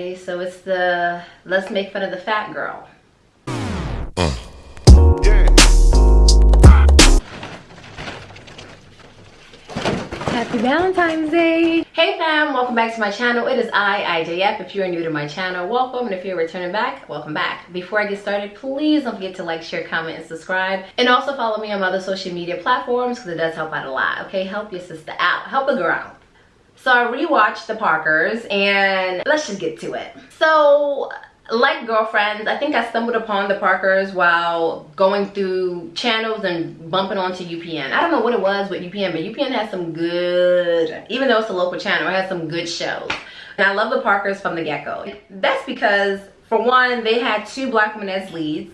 Okay, so it's the let's make fun of the fat girl. Happy Valentine's Day! Hey fam, welcome back to my channel. It is I, IJF. If you are new to my channel, welcome. And if you're returning back, welcome back. Before I get started, please don't forget to like, share, comment, and subscribe. And also follow me on my other social media platforms because it does help out a lot, okay? Help your sister out. Help a girl out. So I rewatched The Parkers and let's just get to it. So like girlfriends i think i stumbled upon the parkers while going through channels and bumping onto upn i don't know what it was with upn but upn has some good even though it's a local channel it has some good shows. And i love the parkers from the get-go. That's because for one they had two black women as leads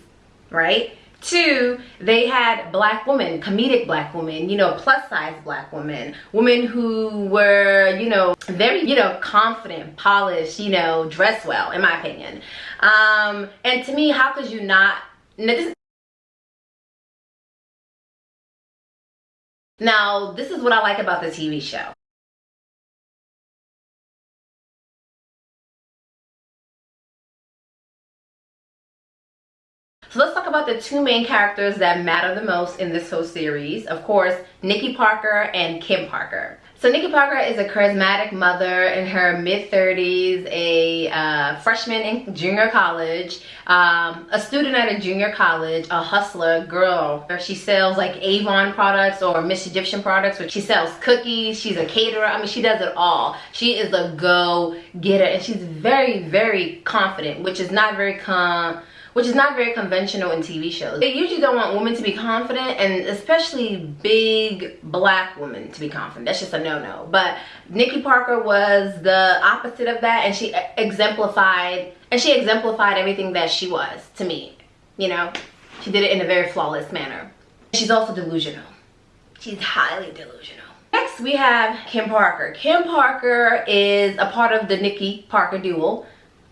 right Two, they had black women, comedic black women, you know, plus size black women, women who were, you know, very, you know, confident, polished, you know, dress well, in my opinion. Um, and to me, how could you not, now, this is what I like about the TV show. So let's talk about the two main characters that matter the most in this whole series. Of course, Nikki Parker and Kim Parker. So Nikki Parker is a charismatic mother in her mid-30s, a uh, freshman in junior college, um, a student at a junior college, a hustler girl. She sells like Avon products or Miss Egyptian products, which she sells cookies, she's a caterer. I mean, she does it all. She is a go-getter and she's very, very confident, which is not very com which is not very conventional in TV shows. They usually don't want women to be confident and especially big black women to be confident. That's just a no-no. But Nikki Parker was the opposite of that and she exemplified and she exemplified everything that she was to me. You know, she did it in a very flawless manner. She's also delusional. She's highly delusional. Next, we have Kim Parker. Kim Parker is a part of the Nikki Parker duo.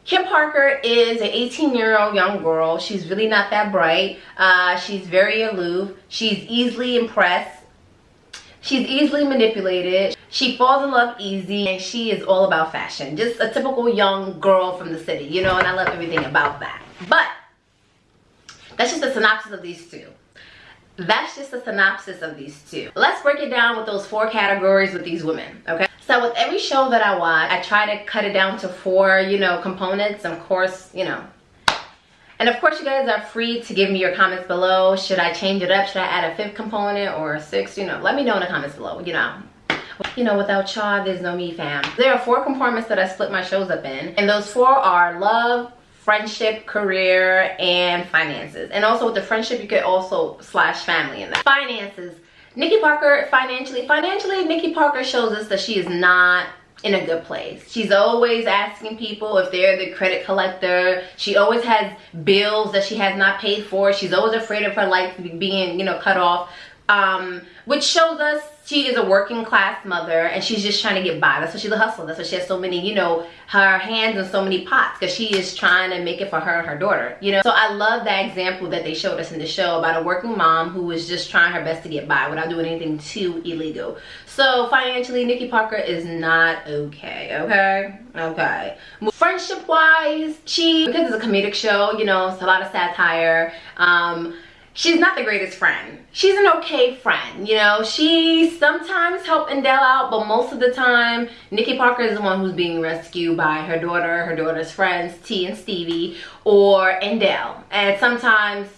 Kim Parker is an 18 year old young girl. She's really not that bright. Uh, she's very aloof. She's easily impressed. She's easily manipulated. She falls in love easy and she is all about fashion. Just a typical young girl from the city, you know, and I love everything about that. But that's just a synopsis of these two. That's just a synopsis of these two. Let's break it down with those four categories with these women, okay? So with every show that I watch, I try to cut it down to four, you know, components. Of course, you know. And of course, you guys are free to give me your comments below. Should I change it up? Should I add a fifth component or a sixth? You know, let me know in the comments below, you know. You know, without y'all, there's no me, fam. There are four compartments that I split my shows up in. And those four are love, friendship, career, and finances. And also with the friendship, you could also slash family in that. Finances Nikki Parker financially, financially, Nikki Parker shows us that she is not in a good place. She's always asking people if they're the credit collector. She always has bills that she has not paid for. She's always afraid of her life being, you know, cut off. Um, which shows us she is a working class mother and she's just trying to get by. That's why she's a hustler. That's why she has so many, you know, her hands in so many pots because she is trying to make it for her and her daughter, you know. So I love that example that they showed us in the show about a working mom who was just trying her best to get by without doing anything too illegal. So financially, Nikki Parker is not okay, okay? Okay. Friendship wise, she, because it's a comedic show, you know, it's a lot of satire. Um, she's not the greatest friend. She's an okay friend, you know. She sometimes help Andell out, but most of the time, Nikki Parker is the one who's being rescued by her daughter, her daughter's friends, T and Stevie, or Andell. And sometimes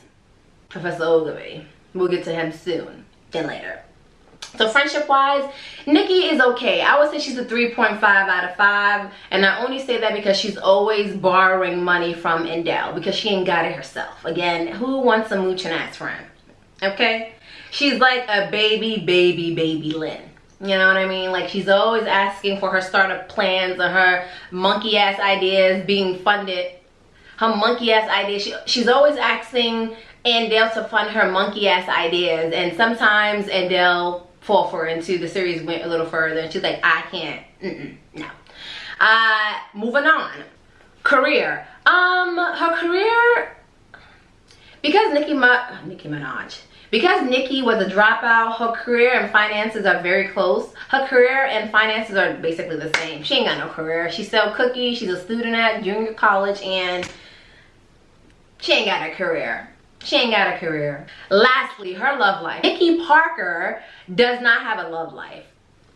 Professor Oglevee. We'll get to him soon, then later. So friendship wise, Nikki is okay. I would say she's a 3.5 out of 5. And I only say that because she's always borrowing money from Andell because she ain't got it herself. Again, who wants a mooching ass friend? Okay? She's like a baby, baby, baby Lynn. You know what I mean? Like she's always asking for her startup plans or her monkey ass ideas being funded. Her monkey ass ideas. She, she's always asking Andell to fund her monkey ass ideas. And sometimes Andell fall for into the series went a little further and she's like i can't mm -mm, no uh moving on career um her career because nicki Ma nicki minaj Because Nikki was a dropout, her career and finances are very close. Her career and finances are basically the same. She ain't got no career. She sell cookies. She's a student at junior college and she ain't got a career. She ain't got a career. Lastly, her love life. Nikki Parker does not have a love life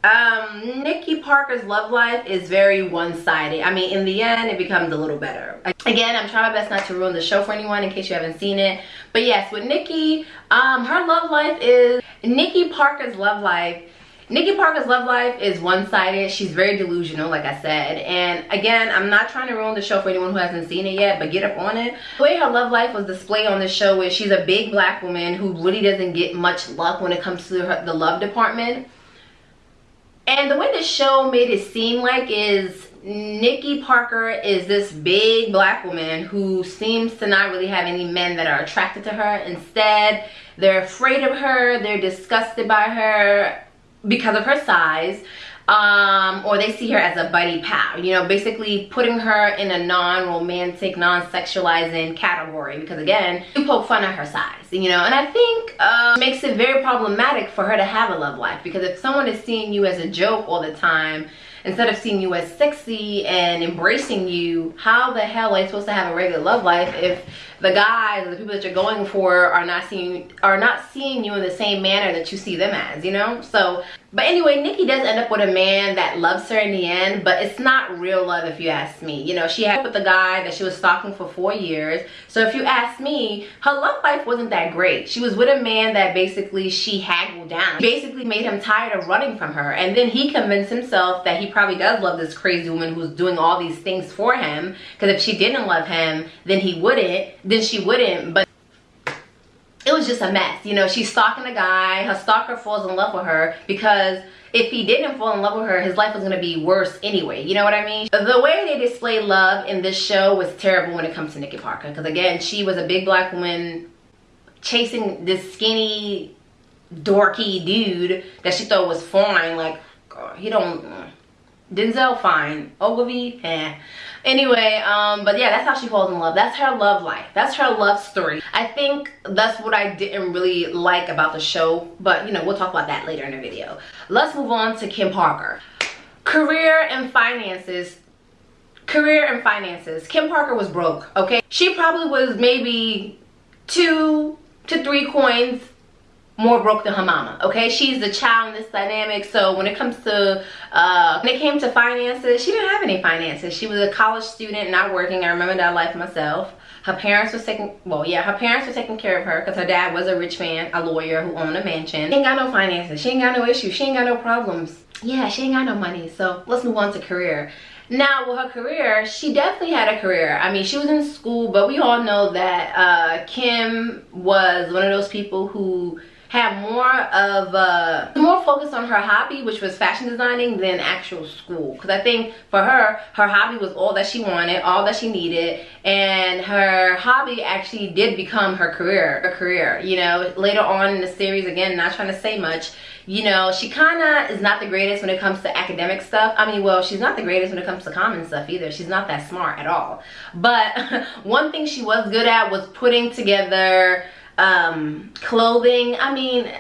um nikki parker's love life is very one-sided i mean in the end it becomes a little better again i'm trying my best not to ruin the show for anyone in case you haven't seen it but yes with nikki um her love life is nikki parker's love life Nikki Parker's love life is one-sided. She's very delusional, like I said. And again, I'm not trying to ruin the show for anyone who hasn't seen it yet, but get up on it. The way her love life was displayed on the show is she's a big black woman who really doesn't get much luck when it comes to her, the love department. And the way the show made it seem like is Nikki Parker is this big black woman who seems to not really have any men that are attracted to her. Instead, they're afraid of her, they're disgusted by her because of her size um, or they see her as a buddy pal you know basically putting her in a non-romantic non-sexualizing category because again you poke fun at her size you know? And i think uh, makes it very problematic for her to have a love life because if someone is seeing you as a joke all the time instead of seeing you as sexy and embracing you how the hell are you supposed to have a regular love life if the guys or the people that you're going for are not seeing are not seeing you in the same manner that you see them as you know? So but anyway nikki does end up with a man that loves her in the end but it's not real love if you ask me. You know she had with the guy that she was stalking for four years. So if you ask me her love life wasn't that great. She was with a man that basically she haggled down. Basically made him tired of running from her. And then he convinced himself that he probably does love this crazy woman who's doing all these things for him. Because if she didn't love him then he wouldn't. Then she wouldn't but it was just a mess. You know she's stalking a guy. Her stalker falls in love with her because if he didn't fall in love with her his life was going to be worse anyway. You know what i mean? The way they display love in this show was terrible when it comes to nikki parker. Because again she was a big black woman chasing this skinny dorky dude that she thought was fine like he don't denzel fine. Oglevee eh. Anyway um but yeah that's how she falls in love. That's her love life. That's her love story. I think that's what i didn't really like about the show but you know we'll talk about that later in the video. Let's move on to kim parker. Career and finances. Career and finances. Kim parker was broke okay? She probably was maybe two to three coins more broke than her mama okay? She's the child in this dynamic. So when it comes to uh when it came to finances she didn't have any finances. She was a college student not working. I remember that life myself. Her parents were taking well yeah her parents were taking care of her because her dad was a rich man a lawyer who owned a mansion. She ain't got no finances. She ain't got no issues. She ain't got no problems. Yeah she ain't got no money. So let's move on to career. Now with her career she definitely had a career. I mean she was in school but we all know that uh kim was one of those people who had more of a more focus on her hobby which was fashion designing than actual school. Because i think for her her hobby was all that she wanted all that she needed and her hobby actually did become her career a career you know? Later on in the series again not trying to say much you know she kind of is not the greatest when it comes to academic stuff. I mean well she's not the greatest when it comes to common stuff either. She's not that smart at all. But one thing she was good at was putting together um, clothing. I mean,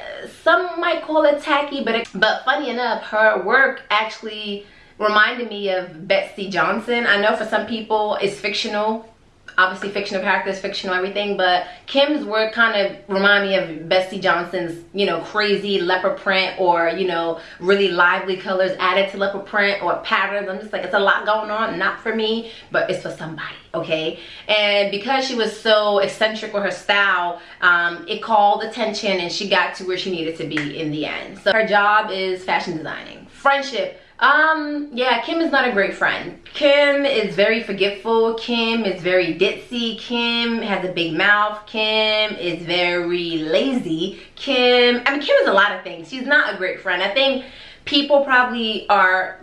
some might call it tacky, but it, but funny enough, her work actually reminded me of Betsey Johnson. I know for some people it's fictional obviously fictional characters, fictional everything, but Kim's work kind of remind me of Betsey Johnson's, you know, crazy leopard print or, you know, really lively colors added to leopard print or patterns. I'm just like, it's a lot going on, not for me, but it's for somebody, okay? And because she was so eccentric with her style, um, it called attention and she got to where she needed to be in the end. So her job is fashion designing. Friendship um, yeah, Kim is not a great friend. Kim is very forgetful. Kim is very ditzy. Kim has a big mouth. Kim is very lazy. Kim, I mean, Kim is a lot of things. She's not a great friend. I think people probably are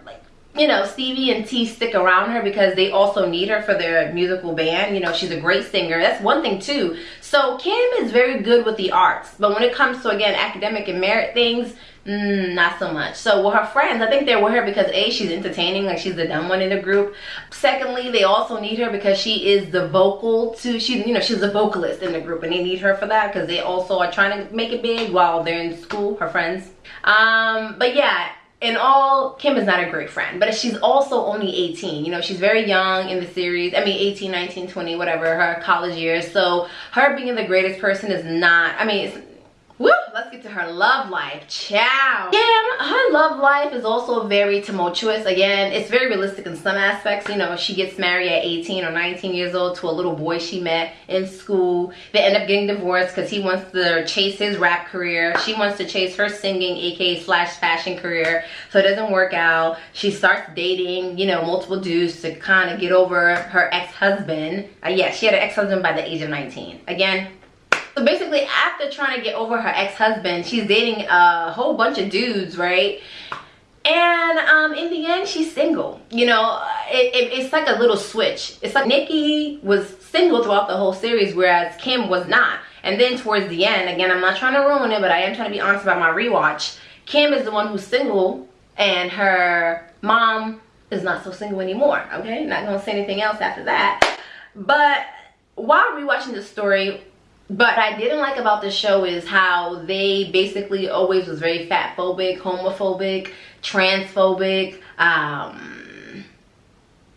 you know, Stevie and T stick around her because they also need her for their musical band. You know, she's a great singer. That's one thing too. So Kim is very good with the arts. But when it comes to, again, academic and merit things, Mm, not so much. So with her friends, I think they're with her because A, she's entertaining, like she's the dumb one in the group. Secondly, they also need her because she is the vocal to, she's, you know, she's a vocalist in the group and they need her for that because they also are trying to make it big while they're in school, her friends. Um, but yeah, in all, Kim is not a great friend, but she's also only 18. You know, she's very young in the series. I mean, 18, 19, 20, whatever, her college years. So her being the greatest person is not, I mean, Woo! Let's get to her love life. Ciao. Kim, her love life is also very tumultuous. Again, it's very realistic in some aspects. You know, she gets married at 18 or 19 years old to a little boy she met in school. They end up getting divorced because he wants to chase his rap career. She wants to chase her singing, aka slash fashion career. So it doesn't work out. She starts dating, you know, multiple dudes to kind of get over her ex-husband. Uh, yeah, she had an ex-husband by the age of 19. Again, so basically, after trying to get over her ex-husband, she's dating a whole bunch of dudes, right? And um, in the end, she's single. You know, it, it, it's like a little switch. It's like Nikki was single throughout the whole series, whereas Kim was not. And then towards the end, again, I'm not trying to ruin it, but I am trying to be honest about my rewatch. Kim is the one who's single, and her mom is not so single anymore. Okay, not gonna say anything else after that. But while rewatching the story, but I didn't like about the show is how they basically always was very fat phobic, homophobic, transphobic. Um,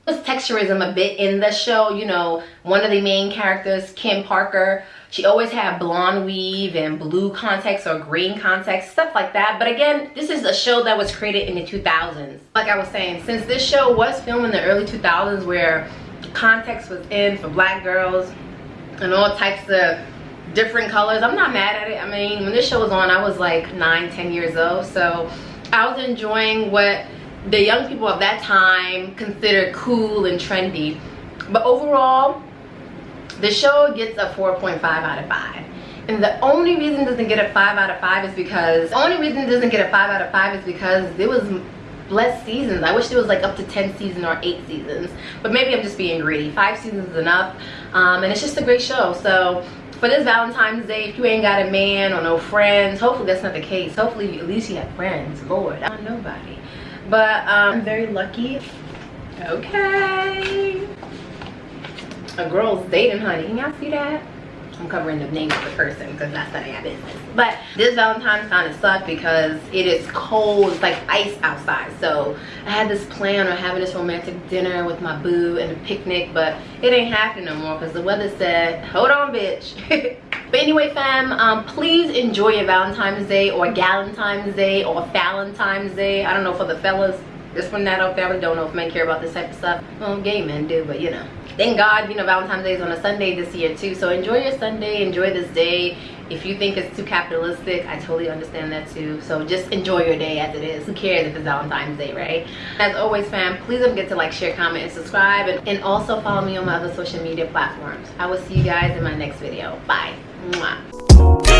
was texturism a bit in the show. You know, one of the main characters, Kim Parker, she always had blonde weave and blue contacts or green contacts, stuff like that. But again, this is a show that was created in the 2000s. Like I was saying, since this show was filmed in the early 2000s where context was in for black girls and all types of different colors. I'm not mad at it. I mean when this show was on i was like nine ten years old. So i was enjoying what the young people of that time considered cool and trendy. But overall the show gets a 4.5 out of 5 and the only reason it doesn't get a 5 out of 5 is because the only reason it doesn't get a 5 out of 5 is because there was less seasons. I wish there was like up to 10 seasons or 8 seasons. But maybe i'm just being greedy. 5 seasons is enough. Um, and it's just a great show. So for this Valentine's Day, if you ain't got a man or no friends, hopefully that's not the case. Hopefully at least you have friends. Lord, I'm nobody. But um, I'm very lucky. Okay. A girl's dating, honey. Can y'all see that? I'm covering the name of the person because that's none of your business. But this Valentine's kind of sucked because it is cold. It's like ice outside. So I had this plan of having this romantic dinner with my boo and a picnic, but it ain't happening no more because the weather said, hold on, bitch. But anyway, fam, um, please enjoy your Valentine's Day or Galentine's Day or Valentine's Day. I don't know for the fellas. This one, that out there, I don't know if men care about this type of stuff. Well, gay men do, but you know thank god you know valentine's day is on a sunday this year too. So enjoy your sunday enjoy this day. If you think it's too capitalistic i totally understand that too. So just enjoy your day as it is. Who cares if it's valentine's day right? As always fam please don't forget to like share comment and subscribe. And, and also follow me on my other social media platforms. I will see you guys in my next video. Bye. Mwah.